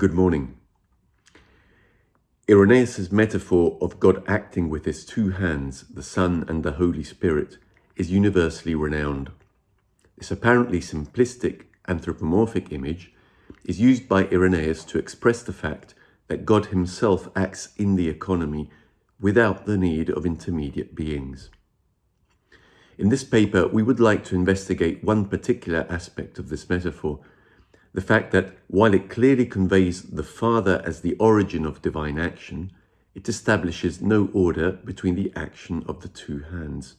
Good morning. Irenaeus' metaphor of God acting with his two hands, the Son and the Holy Spirit, is universally renowned. This apparently simplistic anthropomorphic image is used by Irenaeus to express the fact that God himself acts in the economy without the need of intermediate beings. In this paper, we would like to investigate one particular aspect of this metaphor, the fact that while it clearly conveys the Father as the origin of divine action, it establishes no order between the action of the two hands.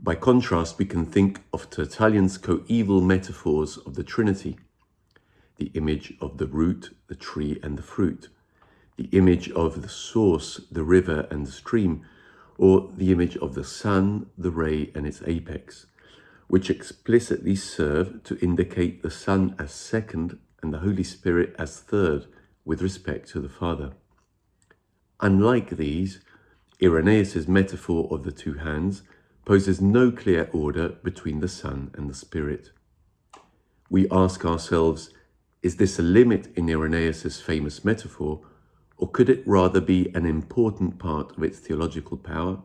By contrast, we can think of Tertullian's coeval metaphors of the Trinity, the image of the root, the tree and the fruit, the image of the source, the river and the stream, or the image of the sun, the ray and its apex, which explicitly serve to indicate the Son as second and the Holy Spirit as third with respect to the Father. Unlike these, Irenaeus' metaphor of the two hands poses no clear order between the Son and the Spirit. We ask ourselves, is this a limit in Irenaeus' famous metaphor, or could it rather be an important part of its theological power?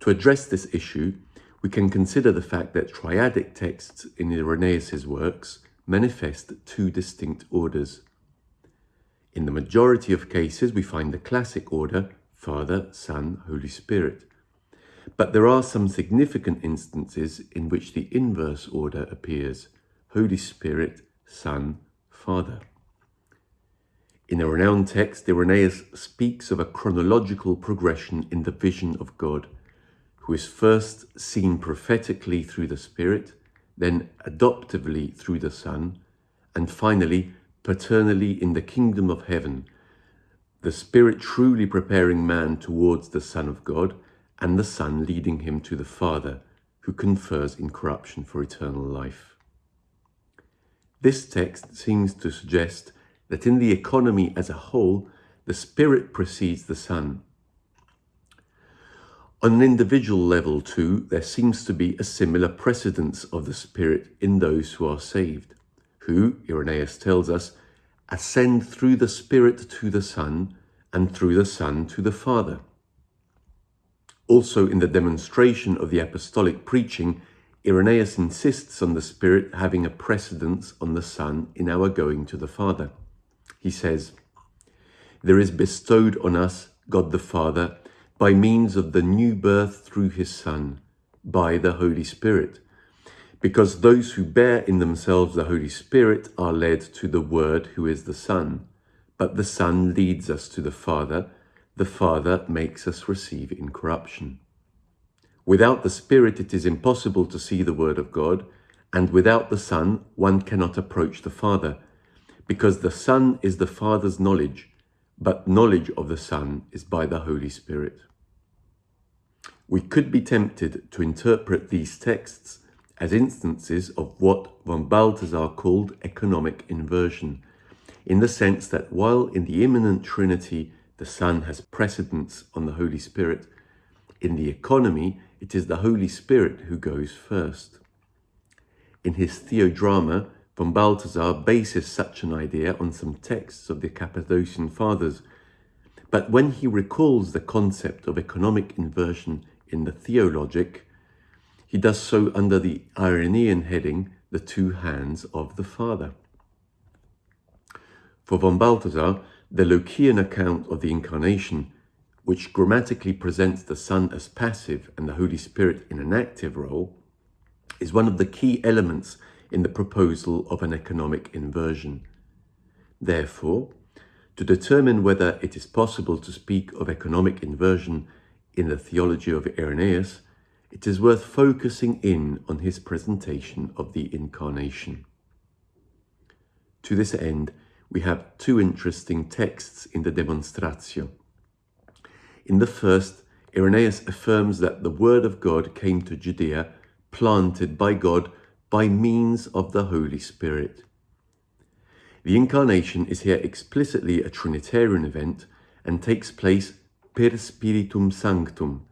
To address this issue, we can consider the fact that triadic texts in Irenaeus' works manifest two distinct orders. In the majority of cases, we find the classic order, Father, Son, Holy Spirit. But there are some significant instances in which the inverse order appears, Holy Spirit, Son, Father. In a renowned text, Irenaeus speaks of a chronological progression in the vision of God, who is first seen prophetically through the Spirit, then adoptively through the Son, and finally paternally in the kingdom of heaven, the Spirit truly preparing man towards the Son of God, and the Son leading him to the Father, who confers incorruption for eternal life. This text seems to suggest that in the economy as a whole, the Spirit precedes the Son, on an individual level too, there seems to be a similar precedence of the Spirit in those who are saved, who, Irenaeus tells us, ascend through the Spirit to the Son, and through the Son to the Father. Also in the demonstration of the apostolic preaching, Irenaeus insists on the Spirit having a precedence on the Son in our going to the Father. He says, There is bestowed on us, God the Father, by means of the new birth through his Son, by the Holy Spirit. Because those who bear in themselves the Holy Spirit are led to the Word who is the Son, but the Son leads us to the Father, the Father makes us receive incorruption. Without the Spirit it is impossible to see the Word of God, and without the Son one cannot approach the Father, because the Son is the Father's knowledge, but knowledge of the Son is by the Holy Spirit. We could be tempted to interpret these texts as instances of what von Balthasar called economic inversion, in the sense that while in the immanent Trinity the Son has precedence on the Holy Spirit, in the economy it is the Holy Spirit who goes first. In his Theodrama, von Balthasar bases such an idea on some texts of the Cappadocian Fathers, but when he recalls the concept of economic inversion in the Theologic, he does so under the Irenaean heading, the two hands of the Father. For von Balthasar, the Lucan account of the Incarnation, which grammatically presents the Son as passive and the Holy Spirit in an active role, is one of the key elements in the proposal of an economic inversion. Therefore, to determine whether it is possible to speak of economic inversion in the theology of Irenaeus, it is worth focusing in on his presentation of the Incarnation. To this end, we have two interesting texts in the Demonstratio. In the first, Irenaeus affirms that the Word of God came to Judea, planted by God by means of the Holy Spirit. The Incarnation is here explicitly a Trinitarian event and takes place per spiritum sanctum,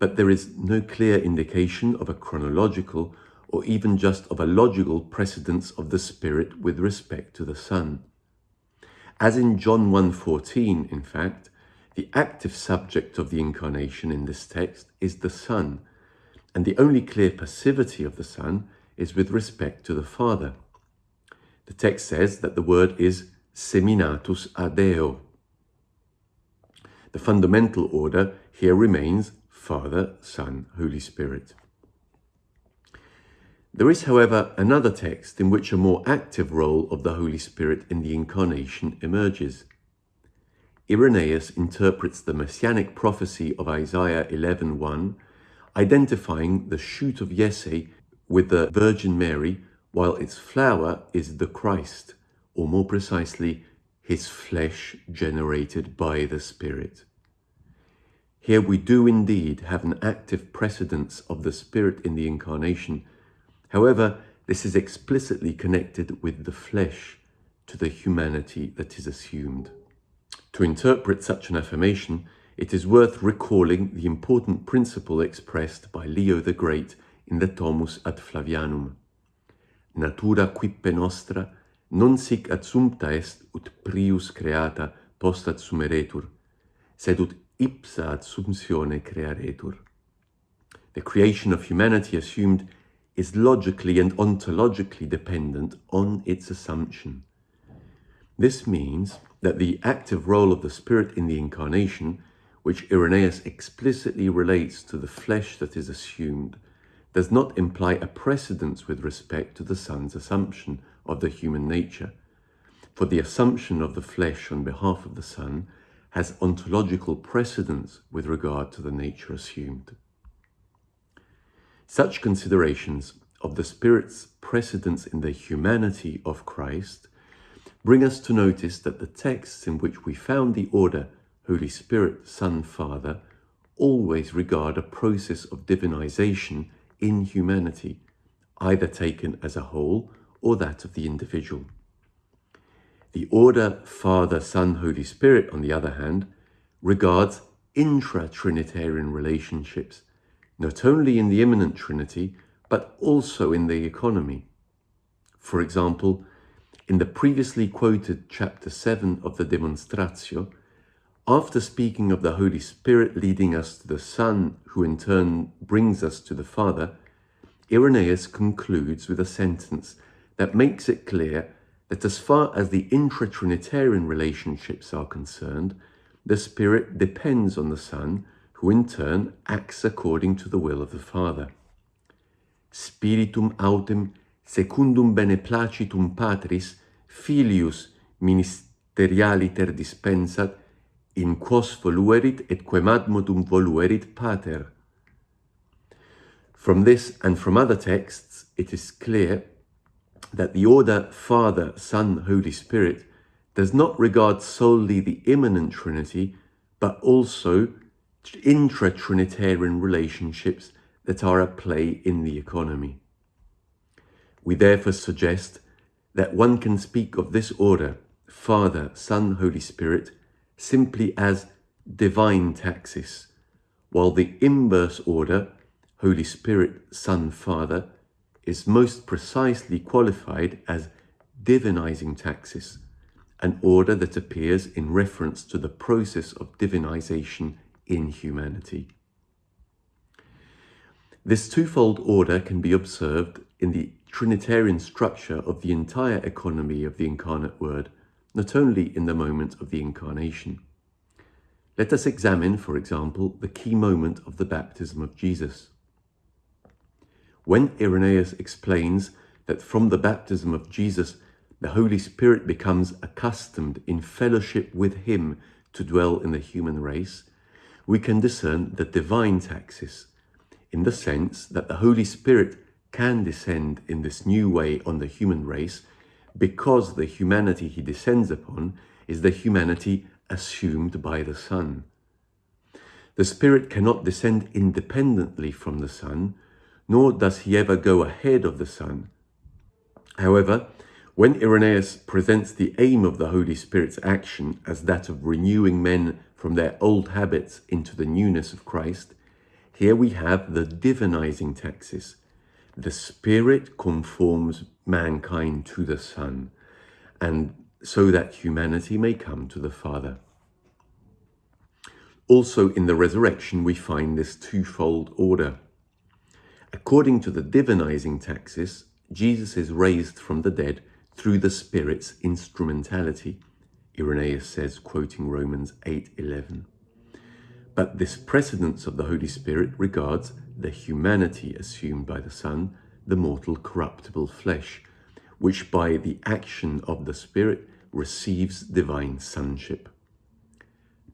but there is no clear indication of a chronological or even just of a logical precedence of the Spirit with respect to the Son. As in John 1.14, in fact, the active subject of the incarnation in this text is the Son, and the only clear passivity of the Son is with respect to the Father. The text says that the word is seminatus a Deo. The fundamental order here remains Father, Son, Holy Spirit. There is, however, another text in which a more active role of the Holy Spirit in the Incarnation emerges. Irenaeus interprets the messianic prophecy of Isaiah 11.1, identifying the shoot of Jesse with the Virgin Mary, while its flower is the Christ, or more precisely, his flesh generated by the Spirit. Here we do indeed have an active precedence of the Spirit in the Incarnation, However, this is explicitly connected with the flesh to the humanity that is assumed. To interpret such an affirmation, it is worth recalling the important principle expressed by Leo the Great in the Tomus ad Flavianum. Natura quippe nostra non sic adsumpta est ut prius creata post adsumeretur, sed ut ipsa adsumptione crearetur. The creation of humanity assumed is logically and ontologically dependent on its assumption. This means that the active role of the Spirit in the Incarnation, which Irenaeus explicitly relates to the flesh that is assumed, does not imply a precedence with respect to the Son's assumption of the human nature, for the assumption of the flesh on behalf of the Son has ontological precedence with regard to the nature assumed. Such considerations of the Spirit's precedence in the humanity of Christ bring us to notice that the texts in which we found the order Holy Spirit, Son, Father always regard a process of divinization in humanity, either taken as a whole or that of the individual. The order Father, Son, Holy Spirit, on the other hand, regards intra-Trinitarian relationships not only in the immanent Trinity, but also in the economy. For example, in the previously quoted chapter 7 of the Demonstratio, after speaking of the Holy Spirit leading us to the Son, who in turn brings us to the Father, Irenaeus concludes with a sentence that makes it clear that as far as the intra-Trinitarian relationships are concerned, the Spirit depends on the Son, who in turn acts according to the will of the Father. Spiritum autem secundum beneplacitum Patris filius ministerialiter dispensat in quos voluerit et quemadmodum voluerit pater. From this and from other texts, it is clear that the order Father, Son, Holy Spirit does not regard solely the immanent Trinity, but also intra-Trinitarian relationships that are at play in the economy. We therefore suggest that one can speak of this order, Father, Son, Holy Spirit, simply as divine taxis, while the inverse order, Holy Spirit, Son, Father, is most precisely qualified as divinizing taxis, an order that appears in reference to the process of divinization in humanity. This twofold order can be observed in the Trinitarian structure of the entire economy of the incarnate Word, not only in the moment of the Incarnation. Let us examine, for example, the key moment of the baptism of Jesus. When Irenaeus explains that from the baptism of Jesus, the Holy Spirit becomes accustomed in fellowship with him to dwell in the human race, we can discern the divine taxis, in the sense that the Holy Spirit can descend in this new way on the human race because the humanity he descends upon is the humanity assumed by the Son. The Spirit cannot descend independently from the Son, nor does he ever go ahead of the Son. However, when Irenaeus presents the aim of the Holy Spirit's action as that of renewing men from their old habits into the newness of Christ, here we have the divinizing taxis, the Spirit conforms mankind to the Son, and so that humanity may come to the Father. Also in the resurrection we find this twofold order. According to the divinizing taxis, Jesus is raised from the dead through the Spirit's instrumentality, Irenaeus says, quoting Romans 8.11. But this precedence of the Holy Spirit regards the humanity assumed by the Son, the mortal corruptible flesh, which by the action of the Spirit receives divine sonship.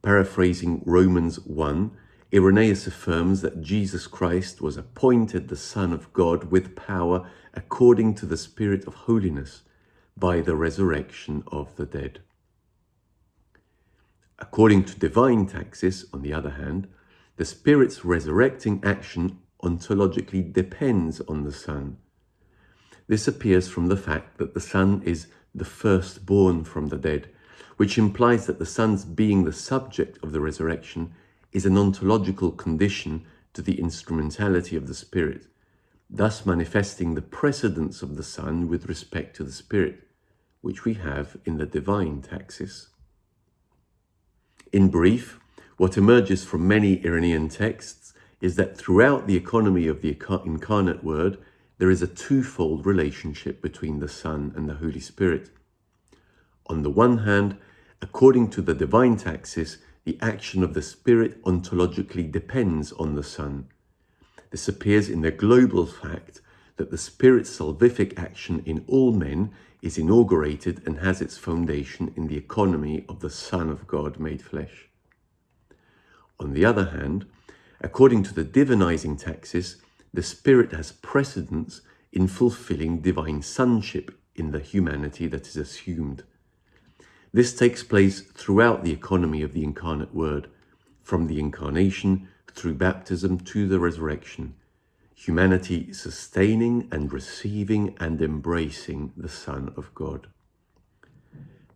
Paraphrasing Romans 1, Irenaeus affirms that Jesus Christ was appointed the Son of God with power according to the Spirit of holiness by the resurrection of the dead. According to divine taxis, on the other hand, the Spirit's resurrecting action ontologically depends on the Son. This appears from the fact that the Son is the firstborn from the dead, which implies that the Son's being the subject of the resurrection is an ontological condition to the instrumentality of the Spirit, thus manifesting the precedence of the Son with respect to the Spirit, which we have in the divine taxis. In brief, what emerges from many Irenaean texts is that throughout the economy of the incarnate Word, there is a twofold relationship between the Son and the Holy Spirit. On the one hand, according to the divine taxis, the action of the Spirit ontologically depends on the Son. This appears in the global fact that the Spirit's salvific action in all men is inaugurated and has its foundation in the economy of the Son of God made flesh. On the other hand, according to the divinizing taxis, the Spirit has precedence in fulfilling divine sonship in the humanity that is assumed. This takes place throughout the economy of the incarnate Word, from the incarnation through baptism to the resurrection, humanity sustaining and receiving and embracing the Son of God.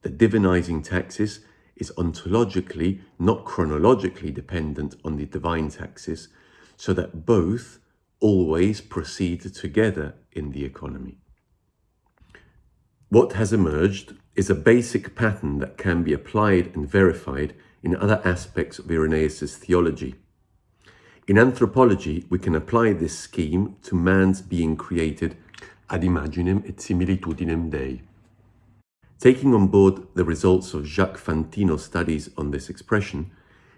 The divinizing taxis is ontologically, not chronologically dependent on the divine taxis, so that both always proceed together in the economy. What has emerged is a basic pattern that can be applied and verified in other aspects of Irenaeus' theology. In anthropology, we can apply this scheme to man's being created ad imaginem et similitudinem Dei. Taking on board the results of Jacques Fantino's studies on this expression,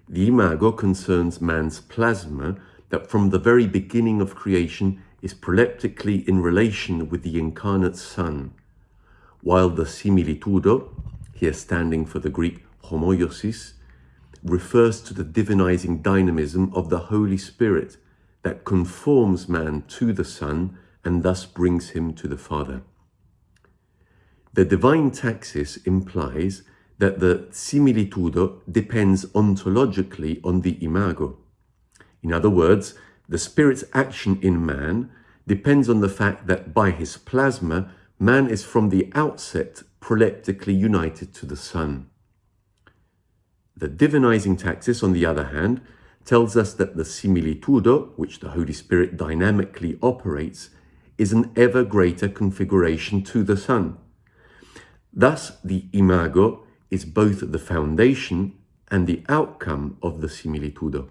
the imago concerns man's plasma that from the very beginning of creation is proleptically in relation with the incarnate Son, while the similitudo, here standing for the Greek homoiosis, refers to the divinizing dynamism of the Holy Spirit that conforms man to the Son and thus brings him to the Father. The divine taxis implies that the similitudo depends ontologically on the imago. In other words, the Spirit's action in man depends on the fact that by his plasma, man is from the outset proleptically united to the Son. The divinizing taxis, on the other hand, tells us that the similitudo, which the Holy Spirit dynamically operates, is an ever greater configuration to the Son. Thus, the imago is both the foundation and the outcome of the similitudo.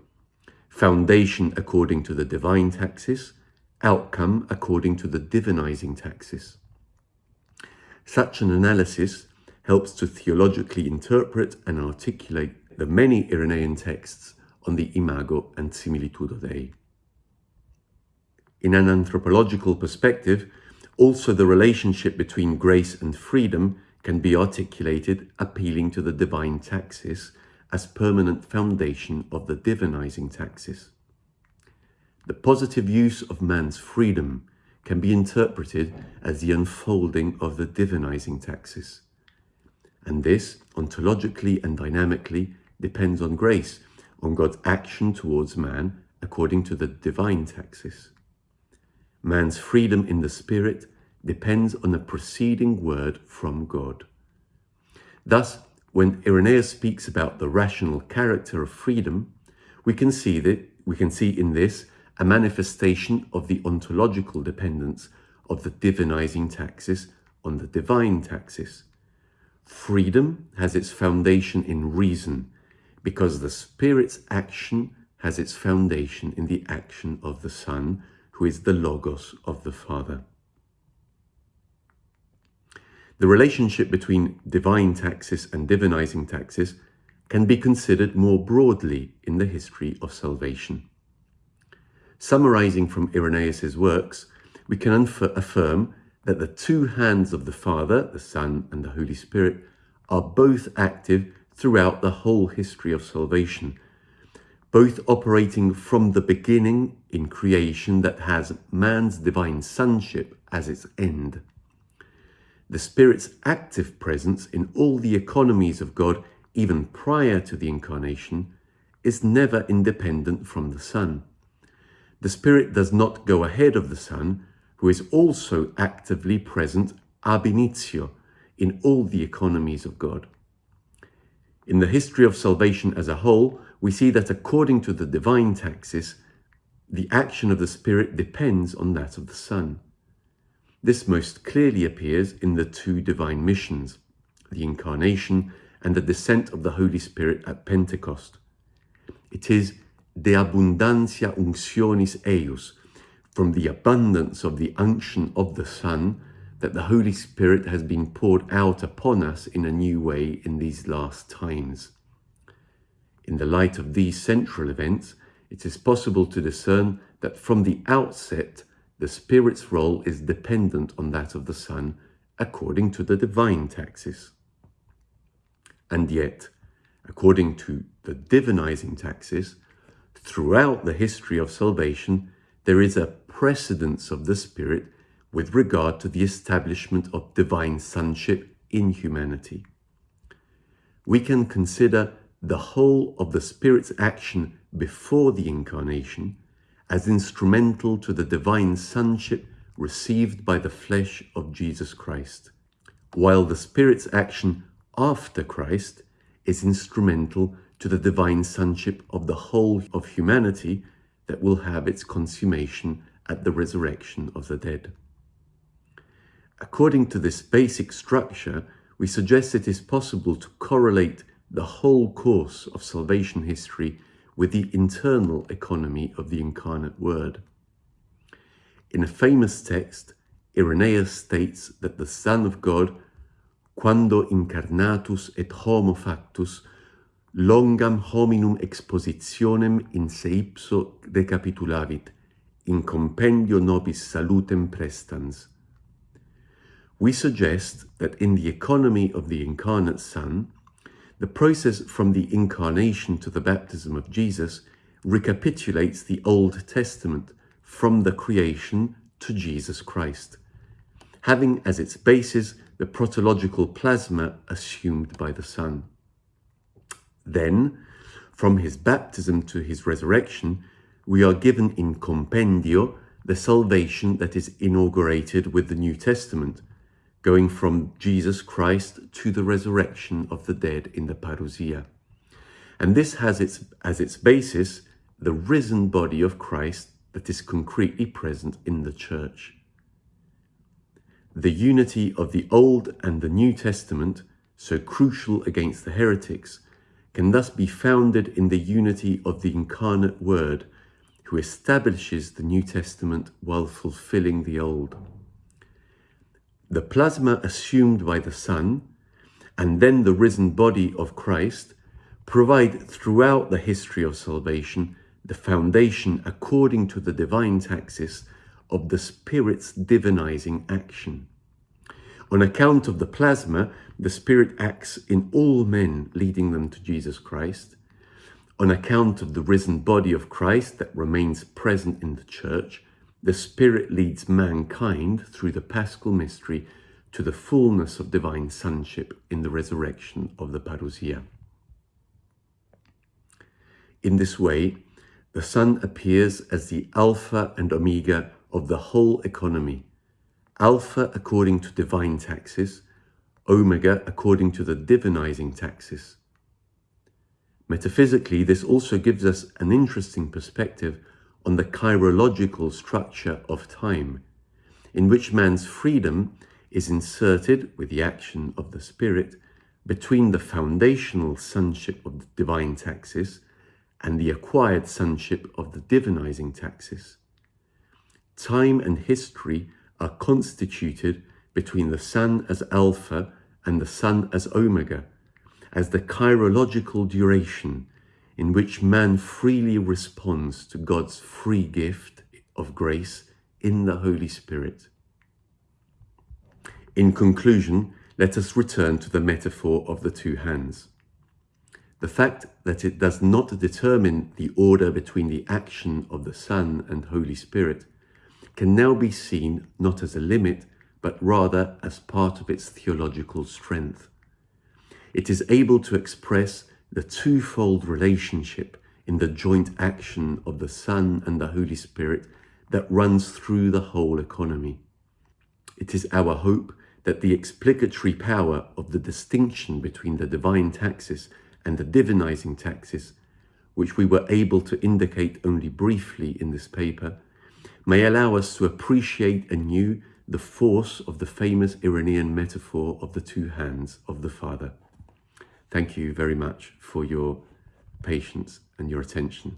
Foundation according to the divine taxis, outcome according to the divinizing taxis. Such an analysis helps to theologically interpret and articulate the many Irenaean texts on the imago and similitudo Dei. In an anthropological perspective, also the relationship between grace and freedom can be articulated appealing to the divine taxis as permanent foundation of the divinizing taxis. The positive use of man's freedom can be interpreted as the unfolding of the divinizing taxis. And this, ontologically and dynamically, depends on grace, on God's action towards man according to the divine taxis. Man's freedom in the Spirit depends on a preceding word from God. Thus, when Irenaeus speaks about the rational character of freedom, we can see that we can see in this a manifestation of the ontological dependence of the divinizing taxis on the divine taxis. Freedom has its foundation in reason, because the Spirit's action has its foundation in the action of the Son, who is the Logos of the Father. The relationship between divine taxis and divinizing taxis can be considered more broadly in the history of salvation. Summarizing from Irenaeus' works, we can affirm that the two hands of the Father, the Son, and the Holy Spirit are both active throughout the whole history of salvation, both operating from the beginning in creation that has man's divine sonship as its end. The Spirit's active presence in all the economies of God, even prior to the Incarnation, is never independent from the Son. The Spirit does not go ahead of the Son, who is also actively present ab initio in all the economies of God. In the history of salvation as a whole, we see that according to the divine taxis, the action of the Spirit depends on that of the Son. This most clearly appears in the two divine missions, the Incarnation and the descent of the Holy Spirit at Pentecost. It is de abundantia unctionis eius, from the abundance of the unction of the Son, that the Holy Spirit has been poured out upon us in a new way in these last times. In the light of these central events, it is possible to discern that from the outset, the Spirit's role is dependent on that of the Son according to the divine taxis. And yet, according to the divinizing taxis, throughout the history of salvation, there is a precedence of the Spirit with regard to the establishment of divine sonship in humanity. We can consider the whole of the Spirit's action before the Incarnation as instrumental to the divine sonship received by the flesh of Jesus Christ, while the Spirit's action after Christ is instrumental to the divine sonship of the whole of humanity that will have its consummation at the resurrection of the dead. According to this basic structure, we suggest it is possible to correlate the whole course of salvation history with the internal economy of the incarnate Word. In a famous text, Irenaeus states that the Son of God, quando incarnatus et homo factus, longam hominum expositionem in se ipso recapitulavit, in compendio nobis salutem praestans. We suggest that in the economy of the incarnate Son, the process from the incarnation to the baptism of Jesus recapitulates the Old Testament from the creation to Jesus Christ, having as its basis the protological plasma assumed by the Son. Then, from his baptism to his resurrection, we are given in compendio the salvation that is inaugurated with the New Testament, going from Jesus Christ to the resurrection of the dead in the parousia. And this has its, as its basis the risen body of Christ that is concretely present in the church. The unity of the Old and the New Testament, so crucial against the heretics, can thus be founded in the unity of the incarnate Word, who establishes the New Testament while fulfilling the Old. The plasma assumed by the Son, and then the risen body of Christ, provide throughout the history of salvation the foundation according to the divine taxis of the Spirit's divinizing action. On account of the plasma, the Spirit acts in all men, leading them to Jesus Christ. On account of the risen body of Christ that remains present in the church, the Spirit leads mankind through the paschal mystery to the fullness of divine sonship in the resurrection of the parousia. In this way, the Son appears as the Alpha and Omega of the whole economy, Alpha according to divine taxis, Omega according to the divinizing taxis. Metaphysically, this also gives us an interesting perspective on the kairological structure of time, in which man's freedom is inserted with the action of the Spirit between the foundational sonship of the divine taxis and the acquired sonship of the divinizing taxis. Time and history are constituted between the Son as Alpha and the Son as Omega, as the kairological duration in which man freely responds to God's free gift of grace in the Holy Spirit. In conclusion, let us return to the metaphor of the two hands. The fact that it does not determine the order between the action of the Son and Holy Spirit can now be seen not as a limit, but rather as part of its theological strength. It is able to express the twofold relationship in the joint action of the Son and the Holy Spirit that runs through the whole economy. It is our hope that the explicatory power of the distinction between the divine taxis and the divinizing taxis, which we were able to indicate only briefly in this paper, may allow us to appreciate anew the force of the famous Irenaean metaphor of the two hands of the Father. Thank you very much for your patience and your attention.